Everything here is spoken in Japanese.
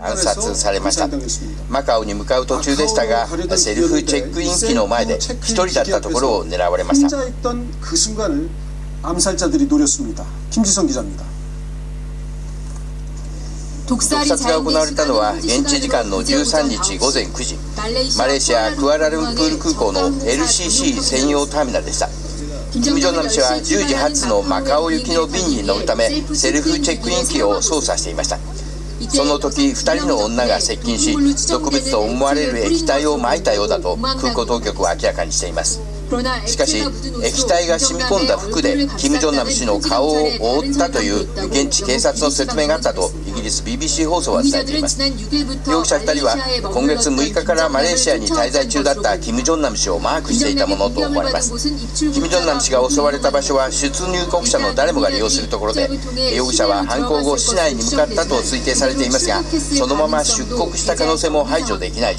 暗殺されました。マカオに向かう途中でしたがセルフチェックイン機の前で一人だったところを狙われました。毒殺が行われたのは現地時間の13日午前9時。マレーシア・クアラルンプール空港の LCC 専用ターミナルでした。キム・ジョンナム氏は10時発のマカオ行きの便に乗るためセルフチェックイン機を操作していましたその時2人の女が接近し毒物と思われる液体をまいたようだと空港当局は明らかにしています。しかし液体が染み込んだ服でキム・ジョンナム氏の顔を覆ったという現地警察の説明があったとイギリス BBC 放送は伝えています。容疑者2人は今月6日からマレーシアに滞在中だったキム・ジョンナム氏をマークしていたものと思われます。キム・ジョンナム氏が襲われた場所は出入国者の誰もが利用するところで容疑者は犯行後市内に向かったと推定されていますがそのまま出国した可能性も排除できない